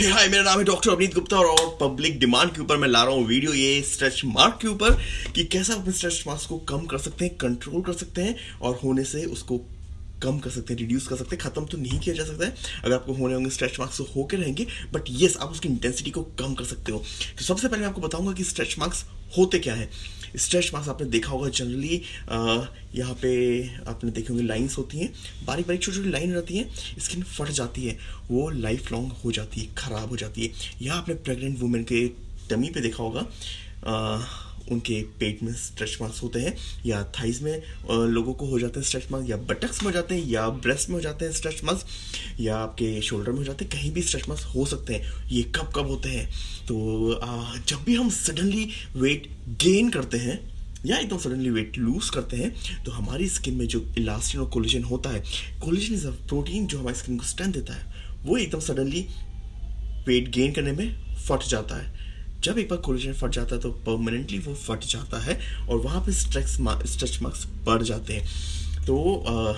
हाय, मेरा नाम है डॉक्टर अवनीत गुप्ता और पब्लिक डिमांड के ऊपर मैं ला रहा हूँ वीडियो ये स्ट्रेच मार्क के ऊपर कि कैसे आप स्ट्रेच मार्क्स को कम कर सकते हैं कंट्रोल कर सकते हैं और होने से उसको कम कर सकते हैं रिड्यूस कर सकते हैं, खत्म तो नहीं किया जा सकता है। अगर आपको होने होंगे स्ट्रेच मार्क्स तो होकर रहेंगे बट येस आप उसकी इंटेंसिटी को कम कर सकते हो। तो सबसे पहले मैं आपको बताऊँगा कि स्ट्रेच मार्क्स होते क्या है। स्ट्रेच मार्क्स आपने देखा होगा जनरली यहाँ पे आपने देखे होंगे लाइन्स होती हैं बारीक बारीक छोटी छोटी लाइन रहती हैं स्किन फट जाती है, वो लाइफ लॉन्ग हो जाती है, ख़राब हो जाती है। यहाँ आपने प्रेगनेंट वुमेन के टमी पे देखा होगा उनके पेट में स्ट्रेच मार्क्स होते हैं, या थाइज में लोगों को हो जाते हैं स्ट्रेच मार्क्स या बटक्स में हो जाते हैं, या ब्रेस्ट में हो जाते हैं स्ट्रेच मार्क्स या आपके शोल्डर में हो जाते हैं, कहीं भी स्ट्रेच मार्क्स हो सकते हैं। ये कब कब होते हैं? तो जब भी हम सडनली वेट गेन करते हैं, या एकदम सडनली वेट लूज करते हैं तो हमारी स्किन में जो इलास्टिन और कोलिजन होता है कोलिजन इज़ अ प्रोटीन जो हमारी स्किन को स्ट्रेंथ देता है, वो एकदम सडनली वेट गेन करने में फट जाता है। जब एक बार कोलेजन फट जाता है तो परमानेंटली वो फट जाता है और वहाँ पे स्ट्रेच स्ट्रेच मार्क्स बढ़ जाते हैं। तो आ,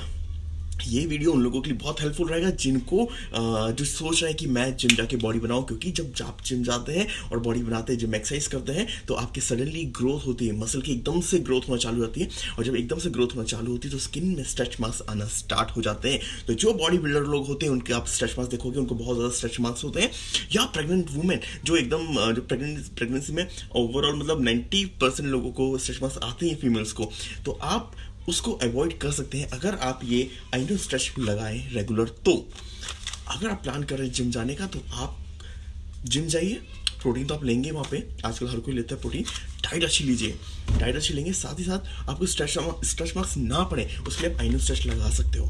ये वीडियो उन लोगों के लिए बहुत हेल्पफुल रहेगा, जिनको जो सोच रहे हैं कि मैं जिम जाके बॉडी बनाऊँ, क्योंकि जब आप जिम जाते हैं और बॉडी बनाते हैं जिम एक्सरसाइज करते हैं तो आपकी सडनली ग्रोथ होती है मसल की एकदम से ग्रोथ होना चालू होती है, और जब एकदम से ग्रोथ होना चालू होती है तो स्किन में स्ट्रेच मार्क्स आना स्टार्ट हो जाते हैं। तो जो बॉडी बिल्डर लोग होते हैं, उनके आप स्ट्रेच मार्क्स देखोगे, उनको बहुत ज़्यादा स्ट्रेच मार्क्स होते हैं। या प्रेगनेंट वुमेन जो एकदम जो प्रेगनेंसी में ओवरऑल मतलब नाइन्टी लोगों को स्ट्रेच मार्क्स आते हैं फीमेल्स को। तो आप उसको अवॉइड कर सकते हैं अगर आप ये आइनो स्ट्रेच लगाएँ रेगुलर तो। अगर आप प्लान कर रहे हैं जिम जाने का तो आप जिम जाइए प्रोटीन तो आप लेंगे वहाँ पे। आजकल हर कोई लेता है प्रोटीन डाइट अच्छी लीजिए। डाइट अच्छी लेंगे साथ ही साथ आपको स्ट्रेच स्ट्रेच मार्क्स ना पड़े उसके लिए आप आइनो स्ट्रेच लगा सकते हो।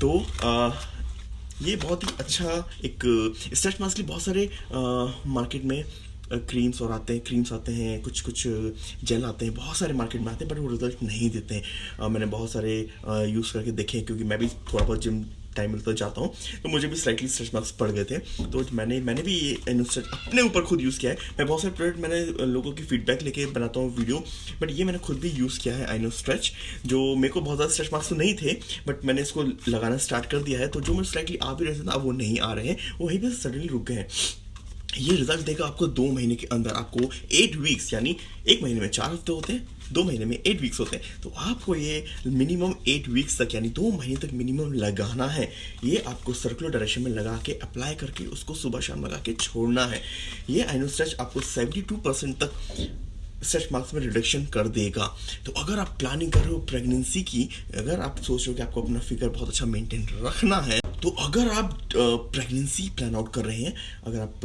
तो आ, ये बहुत ही अच्छा एक स्ट्रेच मार्क्स के लिए बहुत सारे आ, मार्केट में क्रीम्स और आते हैं क्रीम्स आते हैं कुछ कुछ जेल आते हैं, बहुत सारे मार्केट में आते हैं बट वो रिज़ल्ट नहीं देते हैं। मैंने बहुत सारे यूज़ करके देखे हैं, क्योंकि मैं भी थोड़ा बहुत जिम टाइम मिलता जाता हूँ तो मुझे भी स्लाइटली स्ट्रेच मार्क्स पड़ गए थे। तो मैंने मैंने भी ये अपने ऊपर खुद यूज़ किया है। मैं बहुत सारे प्रोडक्ट मैंने लोगों की फीडबैक लेके बनाता हूँ वीडियो बट ये मैंने खुद भी यूज़ किया है आइनो स्ट्रेच जो मेरे को बहुत ज़्यादा स्ट्रेच मार्क्स तो नहीं थे बट मैंने इसको लगाना स्टार्ट कर दिया है तो जो मैं स्लाइटली आ भी रहे थे ना वो नहीं आ रहे हैं वहीं पर सडनली रुक गए हैं। ये रिज़ल्ट देगा आपको दो महीने के अंदर। आपको एट वीक्स यानी एक महीने में चार हफ़्ते होते हैं, दो महीने में एट वीक्स होते हैं। तो आपको ये मिनिमम एट वीक्स तक, यानी दो महीने तक मिनिमम लगाना है। ये आपको सर्कुलर डायरेक्शन में लगा के अप्लाई करके उसको सुबह शाम लगा के छोड़ना है। ये आइनोस्ट्रेच आपको सेवेंटी टू परसेंट तक स्ट्रेच मार्क्स में रिडक्शन कर देगा। तो अगर आप प्लानिंग कर रहे हो प्रेगनेंसी की, अगर आप सोच रहे हो कि आपको अपना फिगर बहुत अच्छा मेंटेन रखना है तो अगर आप प्रेगनेंसी प्लान आउट कर रहे हैं, अगर आप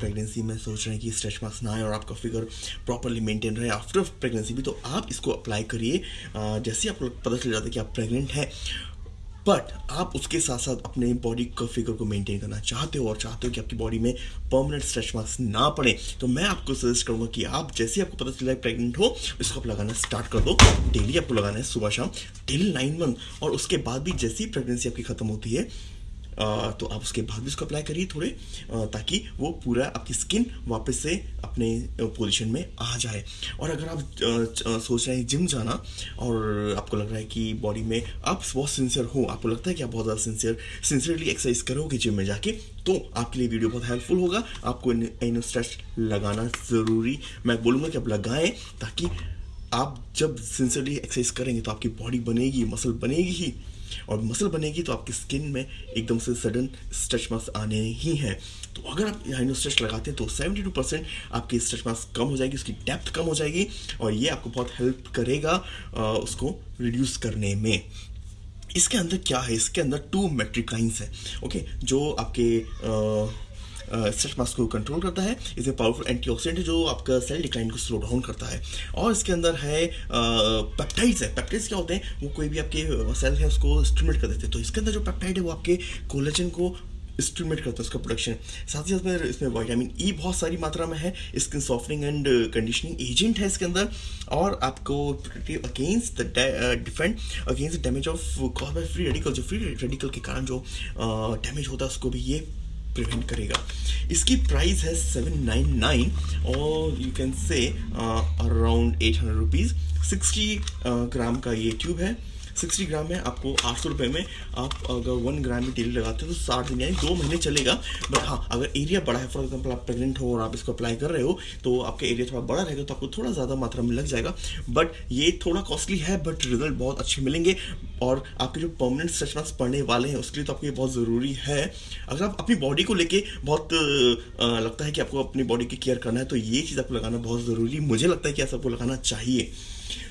प्रेगनेंसी में सोच रहे हैं कि स्ट्रेच मार्क्स ना आए और आपका फिगर प्रॉपरली मेंटेन रहे आफ्टर प्रेगनेंसी भी तो आप इसको अप्लाई करिए। जैसे आपको पता चल जाता है कि आप प्रेग्नेंट हैं बट आप उसके साथ साथ अपने बॉडी का फिगर को मेंटेन करना चाहते हो और चाहते हो कि आपकी बॉडी में परमानेंट स्ट्रेच मार्क्स ना पड़े तो मैं आपको सजेस्ट करूँगा कि आप जैसे आपको पता चला प्रेग्नेंट हो, इसको आप लगाना स्टार्ट कर दो। डेली आपको लगाना है सुबह शाम टिल नाइन मंथ और उसके बाद भी जैसी प्रेगनेंसी आपकी खत्म होती है तो आप उसके बाद भी उसको अप्लाई करिए थोड़े ताकि वो पूरा आपकी स्किन वापस से अपने पोजीशन में आ जाए। और अगर आप सोच रहे हैं जिम जाना, और आपको लग रहा है कि बॉडी में आप बहुत सिंसियर हो, आपको लगता है कि आप बहुत ज़्यादा सिंसियर सिंसियरली एक्सरसाइज करोगे जिम में जाके तो आपके लिए वीडियो बहुत हेल्पफुल होगा। आपको इन स्ट्रेच लगाना ज़रूरी, मैं बोलूँगा कि आप लगाएँ, ताकि आप जब सिंसियरली एक्सरसाइज करेंगे तो आपकी बॉडी बनेगी मसल बनेगी ही। और मसल बनेगी तो आपकी स्किन में एकदम से सडन स्ट्रेच मार्क्स आने ही हैं। तो अगर आप हाइनो स्ट्रेच लगाते हैं तो 72 परसेंट आपकी स्ट्रेच मार्क्स कम हो जाएगी उसकी डेप्थ कम हो जाएगी और ये आपको बहुत हेल्प करेगा आ, उसको रिड्यूस करने में। इसके अंदर क्या है? इसके अंदर टू मेट्रिकाइंस है। ओके जो आपके आ, स्ट्रेच मार्क्स को कंट्रोल करता है। इसमें पावरफुल एंटीऑक्सीडेंट है जो आपका सेल डिक्लाइन को स्लो डाउन करता है। और इसके अंदर है पेप्टाइड्स है। पेप्टाइड्स क्या होते हैं? वो कोई भी आपके सेल है, उसको स्टिमुलेट कर देते हैं। तो इसके अंदर जो पेप्टाइड है, वो आपके कोलेजन को स्टिमुलेट करता है उसका प्रोडक्शन साथ ही साथ में इसमें वाइटामिन ई बहुत सारी मात्रा में है। Skin softening and conditioning agent है इसके अंदर। और आपको against the defend against damage of caused by free radical जो फ्री रेडिकल के कारण जो डैमेज होता है, उसको भी ये प्रिवेंट करेगा। इसकी प्राइस है सेवन नाइन नाइन और you can say around eight hundred rupees sixty gram का ये ट्यूब है। सिक्सटी ग्राम में आपको आठ सौ रुपये में आप अगर वन ग्राम भी डेली लगाते हो तो साठ दिन यानी दो महीने चलेगा। बट हाँ अगर एरिया बड़ा है फॉर एग्ज़ाम्पल आप प्रेगनेंट हो और आप इसको अप्लाई कर रहे हो तो आपका एरिया थोड़ा बड़ा रहेगा तो आपको थोड़ा ज़्यादा मात्रा में लग जाएगा। बट ये थोड़ा कॉस्टली है बट रिज़ल्ट बहुत अच्छे मिलेंगे और आपके जो परमानेंट मार्क्स पढ़ने वाले हैं, उसके लिए तो आपको ये बहुत ज़रूरी है। अगर आप अपनी बॉडी को लेके बहुत लगता है कि आपको अपनी बॉडी की केयर करना है तो ये चीज़ आपको लगाना बहुत ज़रूरी मुझे लगता है कि ऐसा आपको लगाना चाहिए।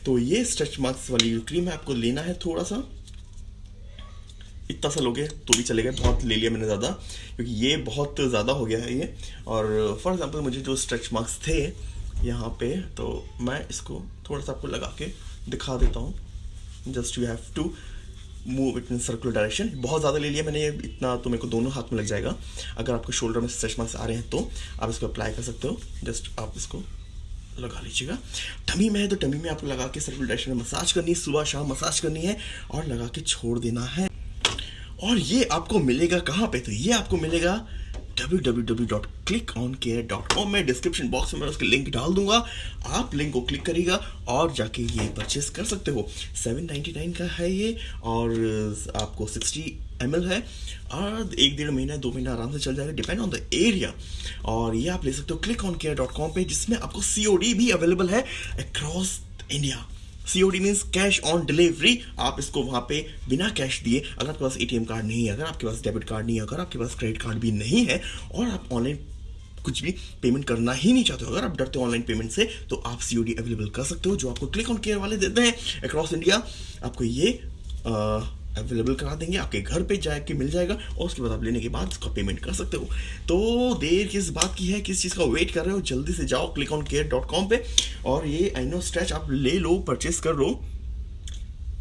तो ये स्ट्रेच मार्क्स वाली क्रीम है, आपको लेना है थोड़ा सा इतना सा लोगे तो भी चलेगा, बहुत ले लिया मैंने ज़्यादा, क्योंकि ये बहुत ज़्यादा हो गया है ये। और फॉर एग्जांपल मुझे जो स्ट्रेच मार्क्स थे यहाँ पे तो मैं इसको थोड़ा सा आपको लगा के दिखा देता हूँ। Just you have to move it in circular direction बहुत ज़्यादा ले लिया मैंने ये, इतना तो मेरे को दोनों हाथ में लग जाएगा। अगर आपको शोल्डर में स्ट्रेच मार्क्स आ रहे हैं तो आप इसको अप्लाई कर सकते हो। जस्ट आप इसको लगा लीजिएगा। टमी में है तो टमी में आपको लगा के सर्कुलर डायरेक्शन में मसाज करनी है, सुबह शाम मसाज करनी है और लगा के छोड़ देना है। और ये आपको मिलेगा कहाँ पे? तो ये आपको मिलेगा www.clickoncare.com में डिस्क्रिप्शन बॉक्स में उसके लिंक डाल दूँगा। आप लिंक को क्लिक करिएगा और जाके ये परचेस कर सकते हो। 799 का है ये और आपको 60 एम है। और एक डेढ़ महीना, दो महीना आराम से चल जाएगा डिपेंड ऑन द एरिया और ये आप ले सकते हो click on care dot com पे, जिसमें आपको सी भी अवेलेबल है across India COD means cash on delivery आप इसको वहाँ पे बिना कैश दिए अगर आपके पास एटीएम कार्ड नहीं है अगर आपके पास डेबिट कार्ड नहीं है अगर आपके पास क्रेडिट कार्ड भी नहीं है और आप ऑनलाइन कुछ भी पेमेंट करना ही नहीं चाहते हो अगर आप डरते हो ऑनलाइन पेमेंट से तो आप सीओडी अवेलेबल कर सकते हो जो आपको क्लिक ऑन केयर वाले देते हैं अक्रॉस इंडिया आपको ये आ, अवेलेबल करा देंगे, आपके घर पे जाके मिल जाएगा, और उसके बाद आप लेने के बाद उसका पेमेंट कर सकते हो। तो देर किस बात की है, किस चीज़ का वेट कर रहे हो, जल्दी से जाओ click on care dot com पर और ये आइनो स्ट्रेच आप ले लो परचेस कर लो,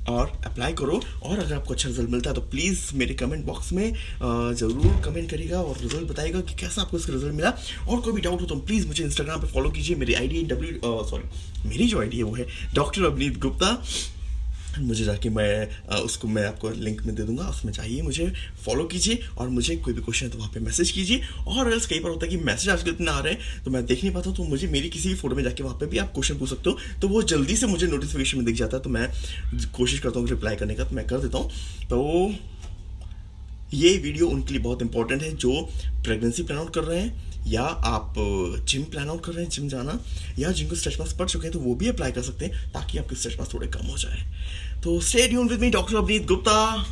और अप्लाई करो, और अगर आपको अच्छा रिज़ल्ट मिलता है तो प्लीज़ मेरे कमेंट बॉक्स में ज़रूर कमेंट करिएगा, और रिज़ल्ट बताएगा कि कैसा आपको इसका रिज़ल्ट मिला। और कोई भी डाउट हो तो प्लीज़ मुझे इंस्टाग्राम पर फॉलो कीजिए, मेरी आई डब्ल्यू सॉरी मेरी जो आईडी है, वो है डॉक्टर अवनीत गुप्ता। मुझे जाके मैं उसको मैं आपको लिंक में दे दूँगा, उसमें चाहिए मुझे फॉलो कीजिए और मुझे कोई भी क्वेश्चन है तो वहाँ पे मैसेज कीजिए। और अगर कई बार होता है कि मैसेज आजकल इतना आ रहे हैं तो मैं देख नहीं पाता तो मुझे मेरी किसी भी फ़ोटो में जाके वहाँ पे भी आप क्वेश्चन पूछ सकते हो तो वो जल्दी से मुझे नोटिफिकेशन में दिख जाता है तो मैं कोशिश करता हूँ रिप्लाई करने का तो मैं कर देता हूँ। तो ये वीडियो उनके लिए बहुत इंपॉर्टेंट है, जो प्रेगनेंसी प्लान आउट कर रहे हैं, या आप जिम प्लान आउट कर रहे हैं जिम जाना, या जिनको स्ट्रेच मार्क्स पड़ चुके हैं तो वो भी अप्लाई कर सकते हैं, ताकि आपके स्ट्रेच मार्क्स थोड़े कम हो जाए। तो स्टे यून with me doctor Avneet Gupta